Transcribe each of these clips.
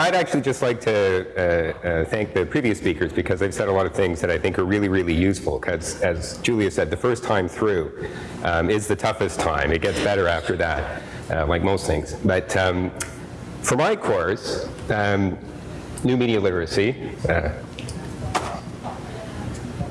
I'd actually just like to uh, uh, thank the previous speakers because they've said a lot of things that I think are really, really useful because as Julia said, the first time through um, is the toughest time. It gets better after that, uh, like most things. But um, for my course, um, New Media Literacy, uh,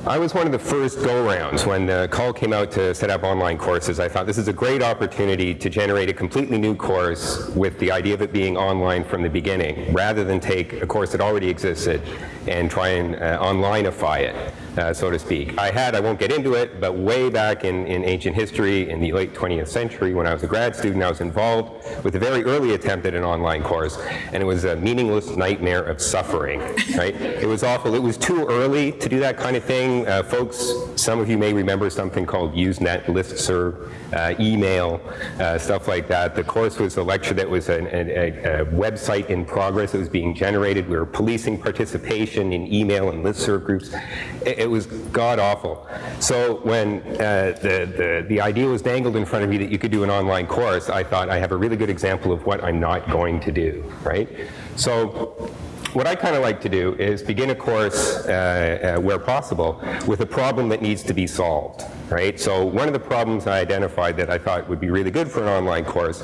I was one of the first go-rounds when the call came out to set up online courses. I thought this is a great opportunity to generate a completely new course with the idea of it being online from the beginning, rather than take a course that already existed and try and uh, onlineify it uh, so to speak. I had, I won't get into it, but way back in, in ancient history in the late 20th century when I was a grad student, I was involved with a very early attempt at an online course, and it was a meaningless nightmare of suffering, right? it was awful. It was too early to do that kind of thing. Uh, folks, some of you may remember something called Usenet, listserv, uh, email, uh, stuff like that. The course was a lecture that was a, a, a website in progress that was being generated. We were policing participation in email and listserv groups. It, it was god awful. So when uh, the, the, the idea was dangled in front of me that you could do an online course, I thought I have a really good example of what I'm not going to do, right? So what I kind of like to do is begin a course uh, uh, where possible with a problem that needs to be solved, right? So one of the problems I identified that I thought would be really good for an online course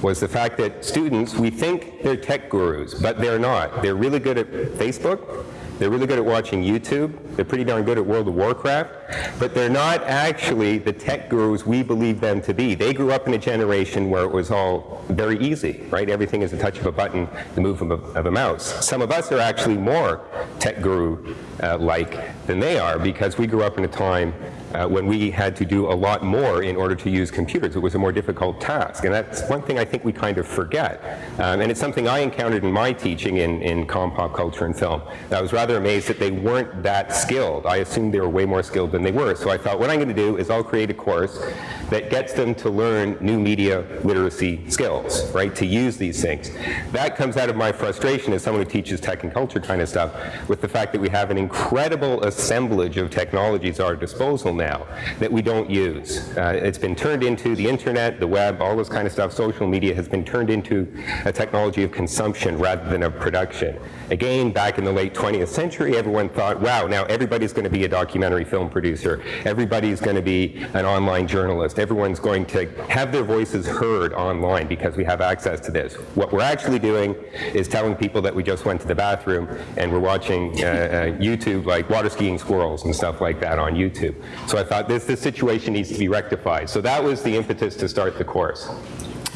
was the fact that students, we think they're tech gurus, but they're not. They're really good at Facebook, they're really good at watching YouTube. They're pretty darn good at World of Warcraft. But they're not actually the tech gurus we believe them to be. They grew up in a generation where it was all very easy, right? Everything is a touch of a button, the move of a, of a mouse. Some of us are actually more tech guru-like uh, than they are because we grew up in a time uh, when we had to do a lot more in order to use computers. It was a more difficult task. And that's one thing I think we kind of forget. Um, and it's something I encountered in my teaching in, in comm pop culture and film. I was rather amazed that they weren't that skilled. I assumed they were way more skilled than they were. So I thought what I'm going to do is I'll create a course that gets them to learn new media literacy skills, right, to use these things. That comes out of my frustration as someone who teaches tech and culture kind of stuff with the fact that we have an incredible assemblage of technologies at our disposal now that we don't use. Uh, it's been turned into the internet, the web, all this kind of stuff, social media has been turned into a technology of consumption rather than of production. Again, back in the late 20th century, everyone thought, wow, now everybody's going to be a documentary film producer. Everybody's going to be an online journalist. Everyone's going to have their voices heard online because we have access to this. What we're actually doing is telling people that we just went to the bathroom and we're watching uh, uh, YouTube like water skiing squirrels and stuff like that on YouTube. So I thought this, this situation needs to be rectified. So that was the impetus to start the course.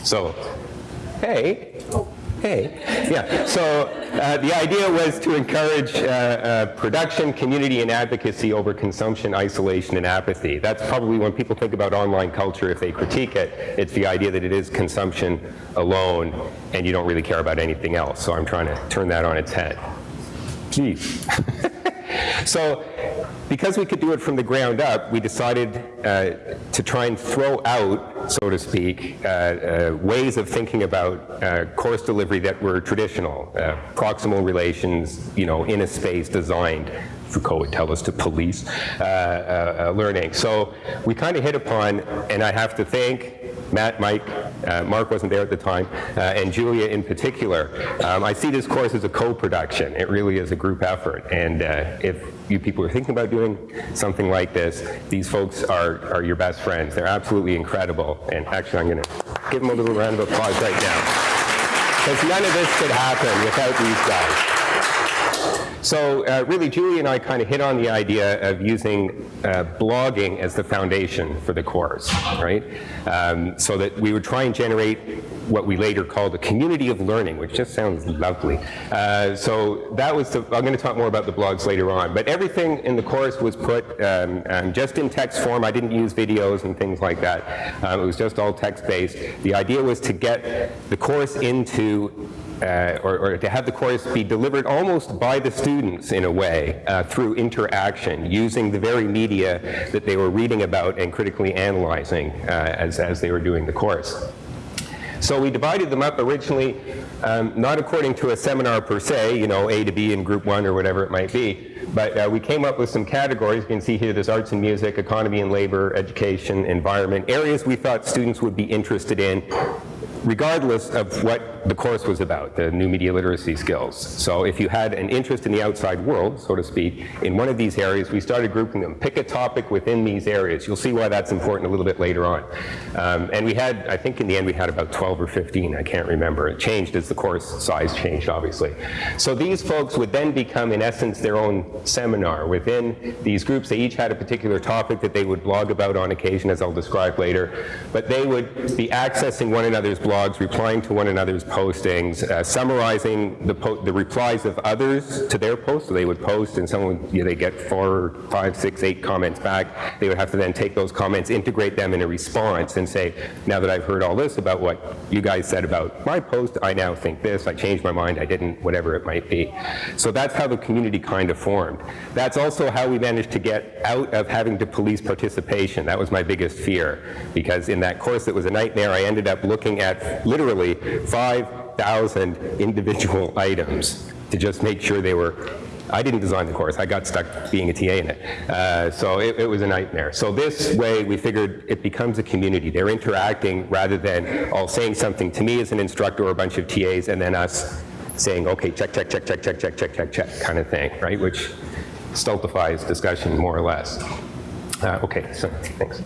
So, hey. Hey, yeah, so uh, the idea was to encourage uh, uh, production, community, and advocacy over consumption, isolation, and apathy. That's probably when people think about online culture, if they critique it, it's the idea that it is consumption alone, and you don't really care about anything else. So I'm trying to turn that on its head. Geez. so because we could do it from the ground up, we decided uh, to try and throw out, so to speak, uh, uh, ways of thinking about uh, course delivery that were traditional, proximal relations, you know, in a space designed Foucault would tell us to police uh, uh, learning. So we kind of hit upon, and I have to thank Matt, Mike, uh, Mark wasn't there at the time, and Julia in particular. Um, I see this course as a co-production. It really is a group effort. And if you people are thinking about doing something like this, these folks are, are your best friends. They're absolutely incredible. And actually, I'm going to give them a little round of applause right now. Because none of this could happen without these guys. So uh, really, Julie and I kind of hit on the idea of using uh, blogging as the foundation for the course, right? Um, so that we would try and generate what we later called a community of learning, which just sounds lovely. Uh, so that was, the, I'm going to talk more about the blogs later on, but everything in the course was put um, um, just in text form. I didn't use videos and things like that. Um, it was just all text-based. The idea was to get the course into uh, or, or, to have the course be delivered almost by the students in a way uh, through interaction using the very media that they were reading about and critically analyzing uh, as, as they were doing the course. So we divided them up originally um, not according to a seminar per se, you know, A to B in group one or whatever it might be, but uh, we came up with some categories. You can see here there's arts and music, economy and labor, education, environment, areas we thought students would be interested in regardless of what what the course was about, the new media literacy skills. So if you had an interest in the outside world, so to speak, in one of these areas, we started grouping them. Pick a topic within these areas. You'll see why that's important a little bit later on. Um, and we had, I think in the end we had about 12 or 15, I can't remember. It changed as the course size changed, obviously. So these folks would then become, in essence, their own seminar. Within these groups, they each had a particular topic that they would blog about on occasion, as I'll describe later. But they would be accessing one another's blogs, replying to one another's postings, uh, summarizing the, the, replies of others to their posts. So they would post and someone, you know, they get four, five, six, eight comments back. They would have to then take those comments, integrate them in a response and say, now that I've heard all this about what you guys said about my post, I now think this, I changed my mind, I didn't, whatever it might be. So that's how the community kind of formed. That's also how we managed to get out of having to police participation. That was my biggest fear because in that course it was a nightmare. I ended up looking at literally 5,000 individual items to just make sure they were I didn't design the course. I got stuck being a TA in it. Uh, so it, it, was a nightmare. So this way we figured it becomes a community. They're interacting rather than all saying something to me as an instructor or a bunch of TAs and then us saying, okay, check, check, check, check, check, check, check, check, check, kind of thing, right? Which stultifies discussion more or less. Uh, okay, so thanks.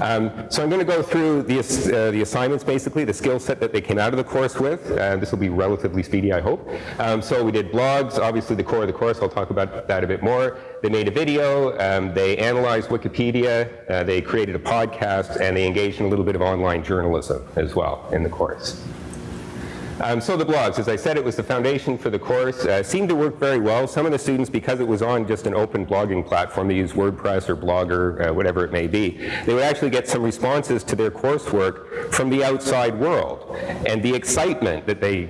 Um, so I'm going to go through the, uh, the assignments basically, the skill set that they came out of the course with. Uh, this will be relatively speedy, I hope. Um, so we did blogs, obviously the core of the course, I'll talk about that a bit more. They made a video, um, they analyzed Wikipedia, uh, they created a podcast, and they engaged in a little bit of online journalism as well in the course. Um, so the blogs, as I said, it was the foundation for the course. Uh, seemed to work very well. Some of the students, because it was on just an open blogging platform, they use WordPress or Blogger, uh, whatever it may be, they would actually get some responses to their coursework from the outside world. And the excitement that they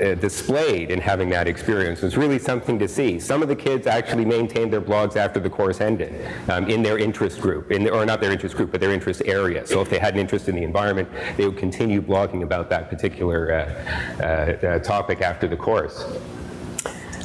uh, displayed in having that experience was really something to see. Some of the kids actually maintained their blogs after the course ended um, in their interest group, in or not their interest group, but their interest area. So if they had an interest in the environment, they would continue blogging about that particular uh, uh, uh, topic after the course.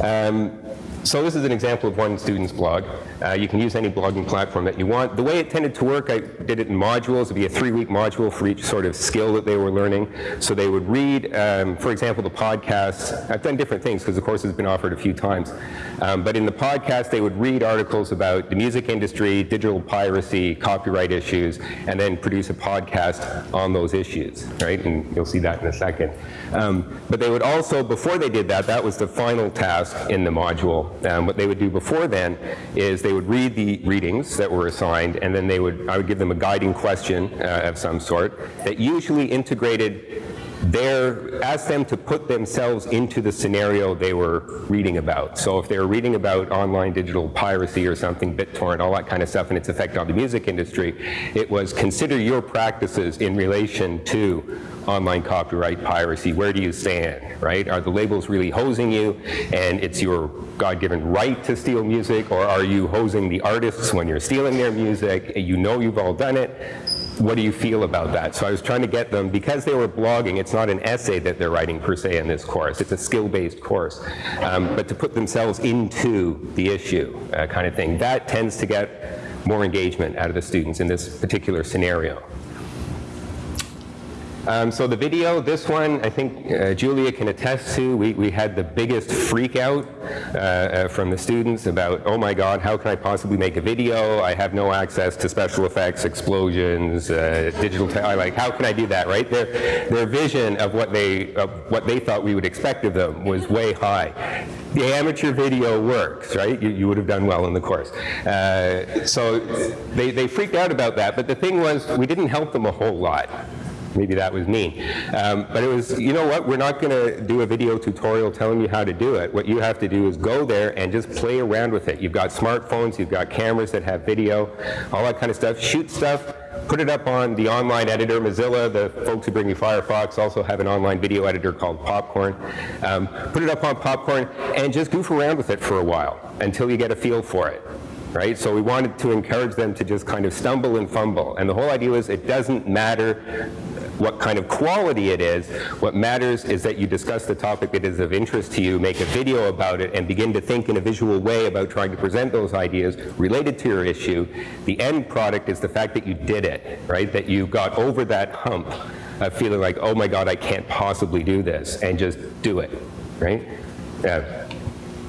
Um, so this is an example of one student's blog. Uh, you can use any blogging platform that you want. The way it tended to work, I did it in modules. It would be a three-week module for each sort of skill that they were learning. So they would read, um, for example, the podcasts. I've done different things because the course has been offered a few times. Um, but in the podcast, they would read articles about the music industry, digital piracy, copyright issues, and then produce a podcast on those issues, right? And you'll see that in a second. Um, but they would also, before they did that, that was the final task in the module. Um, what they would do before then is they would read the readings that were assigned, and then they would, I would give them a guiding question uh, of some sort that usually integrated their, ask them to put themselves into the scenario they were reading about. So if they were reading about online digital piracy or something, BitTorrent, all that kind of stuff and its effect on the music industry, it was consider your practices in relation to online copyright piracy. Where do you stand, right? Are the labels really hosing you and it's your God-given right to steal music or are you hosing the artists when you're stealing their music? You know you've all done it what do you feel about that? So I was trying to get them, because they were blogging, it's not an essay that they're writing per se in this course, it's a skill-based course, um, but to put themselves into the issue uh, kind of thing. That tends to get more engagement out of the students in this particular scenario. Um, so the video, this one, I think uh, Julia can attest to. We, we had the biggest freak out uh, uh, from the students about, oh my God, how can I possibly make a video? I have no access to special effects, explosions, uh, digital, I like how can I do that, right? Their, their vision of what they, of what they thought we would expect of them was way high. The amateur video works, right? You, you would have done well in the course. Uh, so they, they freaked out about that, but the thing was, we didn't help them a whole lot. Maybe that was me. Um, but it was, you know what, we're not going to do a video tutorial telling you how to do it. What you have to do is go there and just play around with it. You've got smartphones, you've got cameras that have video, all that kind of stuff. Shoot stuff, put it up on the online editor. Mozilla, the folks who bring you Firefox, also have an online video editor called Popcorn. Um, put it up on Popcorn and just goof around with it for a while until you get a feel for it right? So we wanted to encourage them to just kind of stumble and fumble. And the whole idea was it doesn't matter what kind of quality it is. What matters is that you discuss the topic that is of interest to you, make a video about it, and begin to think in a visual way about trying to present those ideas related to your issue. The end product is the fact that you did it, right? That you got over that hump of feeling like, oh my God, I can't possibly do this, and just do it, right? Yeah,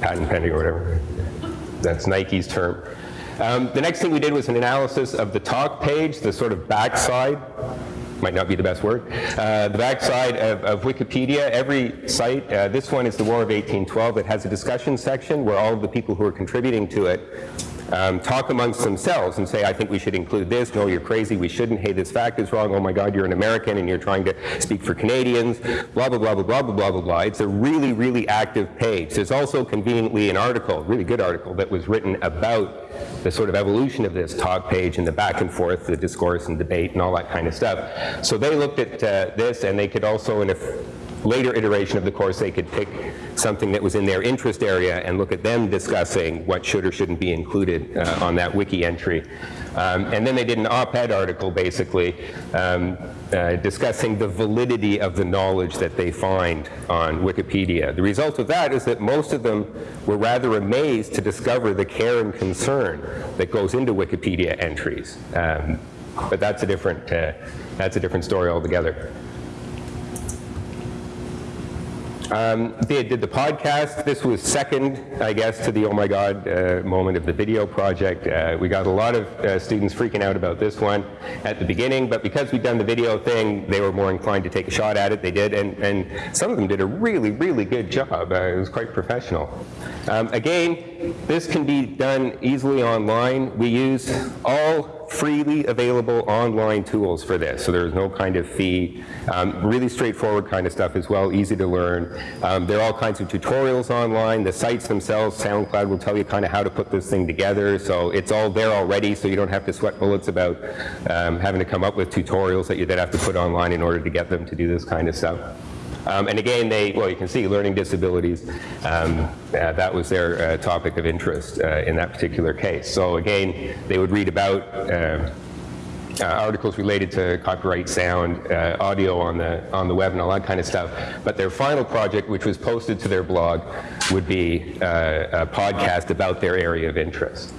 patent pending or whatever. That's Nike's term. Um, the next thing we did was an analysis of the talk page, the sort of backside, might not be the best word, uh, the backside of, of, Wikipedia. Every site, uh, this one is the War of 1812, it has a discussion section where all of the people who are contributing to it um, talk amongst themselves and say, I think we should include this, no, you're crazy, we shouldn't, hey, this fact is wrong, oh my God, you're an American and you're trying to speak for Canadians, blah, blah, blah, blah, blah, blah, blah, blah. It's a really, really active page. There's also conveniently an article, really good article, that was written about the sort of evolution of this talk page and the back and forth, the discourse and debate and all that kind of stuff. So they looked at uh, this and they could also, in a later iteration of the course, they could pick something that was in their interest area and look at them discussing what should or shouldn't be included uh, on that wiki entry. Um, and then they did an op-ed article, basically, um, uh, discussing the validity of the knowledge that they find on Wikipedia. The result of that is that most of them were rather amazed to discover the care and concern that goes into Wikipedia entries. Um, but that's a different, uh, that's a different story altogether. Um, they did the podcast. This was second, I guess, to the oh my god uh, moment of the video project. Uh, we got a lot of uh, students freaking out about this one at the beginning, but because we'd done the video thing, they were more inclined to take a shot at it. They did, and, and some of them did a really, really good job. Uh, it was quite professional. Um, again, this can be done easily online. We use all freely available online tools for this, so there's no kind of fee. Um, really straightforward kind of stuff as well, easy to learn. Um, there are all kinds of tutorials online. The sites themselves, SoundCloud will tell you kind of how to put this thing together, so it's all there already, so you don't have to sweat bullets about um, having to come up with tutorials that you then have to put online in order to get them to do this kind of stuff. Um, and again, they, well, you can see learning disabilities, um, uh, that was their uh, topic of interest uh, in that particular case. So again, they would read about uh, uh, articles related to copyright sound, uh, audio on the, on the web and all that kind of stuff. But their final project, which was posted to their blog, would be a podcast about their area of interest.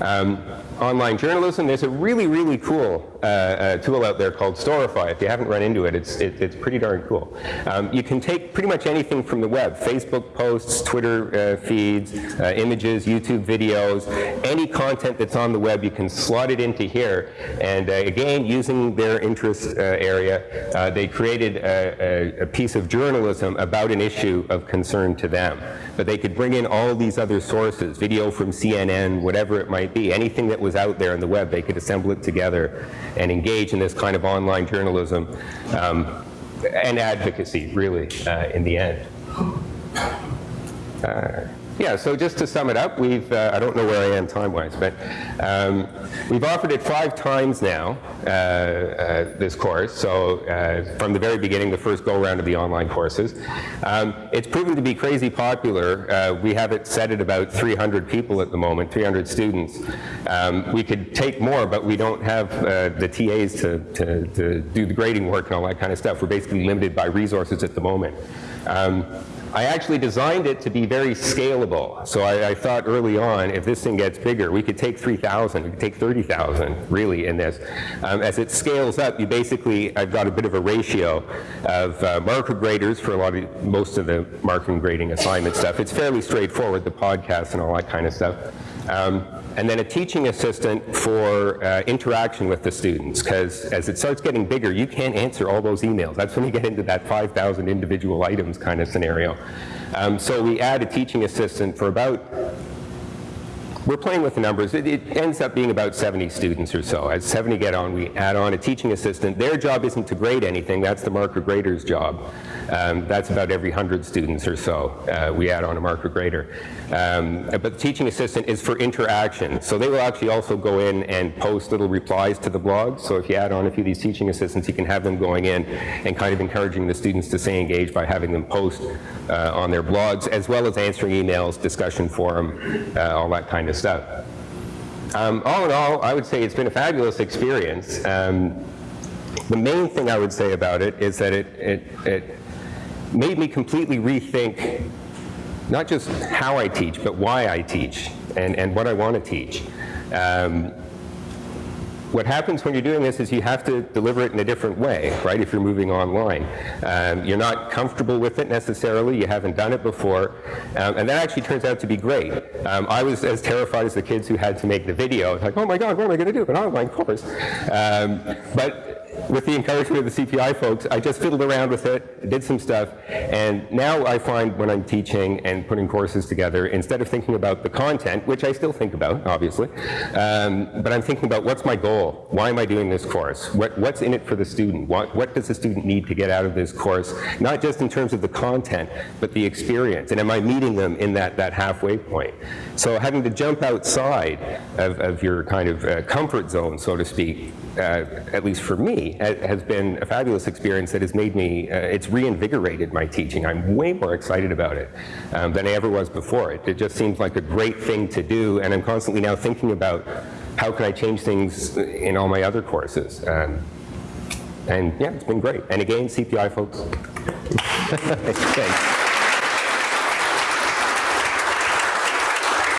Um, online journalism, there's a really, really cool uh, uh, tool out there called Storify. If you haven't run into it, it's, it, it's pretty darn cool. Um, you can take pretty much anything from the web, Facebook posts, Twitter uh, feeds, uh, images, YouTube videos, any content that's on the web, you can slot it into here. And uh, again, using their interest area, they created a, a, a piece of journalism about an issue of concern to them. But they could bring in all these other sources, video from CNN, whatever it might be, anything that was out there on the web, they could assemble it together and engage in this kind of online journalism um, and advocacy, really, uh, in the end. Uh, yeah, so just to sum it up, we've, uh, I don't know where I am time-wise, but um, we've offered it five times now, uh, uh, this course, so uh, from the very beginning, the first go-around of the online courses. Um, it's proven to be crazy popular. Uh, we have it set at about 300 people at the moment, 300 students. Um, we could take more, but we don't have uh, the TAs to, to, to, do the grading work and all that kind of stuff. We're basically limited by resources at the moment. I actually designed it to be very scalable. So I, I, thought early on, if this thing gets bigger, we could take 3,000, we could take 30,000 really in this. Um, as it scales up, you basically, I've got a bit of a ratio of uh, marker graders for a lot of, most of the marking grading assignment stuff. It's fairly straightforward, the podcast and all that kind of stuff. Um, and then a teaching assistant for uh, interaction with the students, because as it starts getting bigger, you can't answer all those emails. That's when you get into that 5,000 individual items kind of scenario. Um, so we add a teaching assistant for about we're playing with the numbers. It, it, ends up being about 70 students or so. As 70 get on, we add on a teaching assistant. Their job isn't to grade anything. That's the marker grader's job. Um, that's about every 100 students or so. Uh, we add on a marker grader. Um, but the teaching assistant is for interaction. So they will actually also go in and post little replies to the blog. So if you add on a few of these teaching assistants, you can have them going in and kind of encouraging the students to stay engaged by having them post uh, on their blogs, as well as answering emails, discussion forum, uh, all that kind of stuff. Um, all in all, I would say it's been a fabulous experience. Um, the main thing I would say about it is that it, it, it made me completely rethink not just how I teach, but why I teach and, and what I want to teach. Um, what happens when you're doing this is you have to deliver it in a different way, right, if you're moving online. Um, you're not comfortable with it necessarily, you haven't done it before, um, and that actually turns out to be great. Um, I was as terrified as the kids who had to make the video. Like, oh my God, what am I going to do, an online course? Um, but with the encouragement of the CPI folks, I just fiddled around with it, did some stuff, and now I find when I'm teaching and putting courses together, instead of thinking about the content, which I still think about, obviously, um, but I'm thinking about what's my goal? Why am I doing this course? What, what's in it for the student? What, what does the student need to get out of this course? Not just in terms of the content, but the experience, and am I meeting them in that, that halfway point? So having to jump outside of, of your kind of uh, comfort zone, so to speak, uh, at least for me, has been a fabulous experience that has made me, uh, it's reinvigorated my teaching. I'm way more excited about it um, than I ever was before. It, it just seems like a great thing to do, and I'm constantly now thinking about how can I change things in all my other courses. Um, and yeah, it's been great. And again, CPI folks. Thanks.